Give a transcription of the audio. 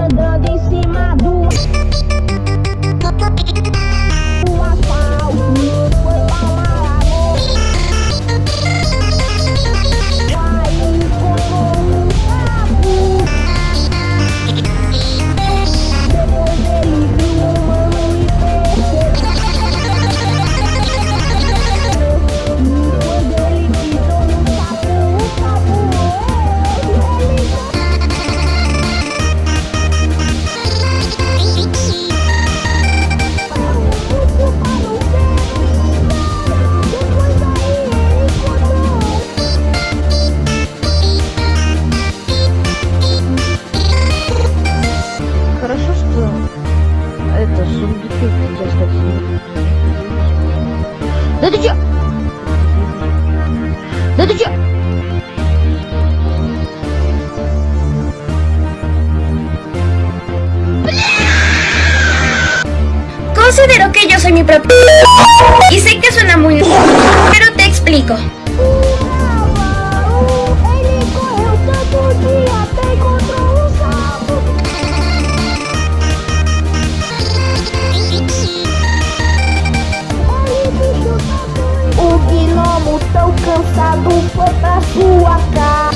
andando em cima do Да ты чё? Да ты чё? Considero que yo soy mi propio... Y sé que suena muy... Pero te explico. alcançado foi pra sua casa.